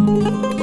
Música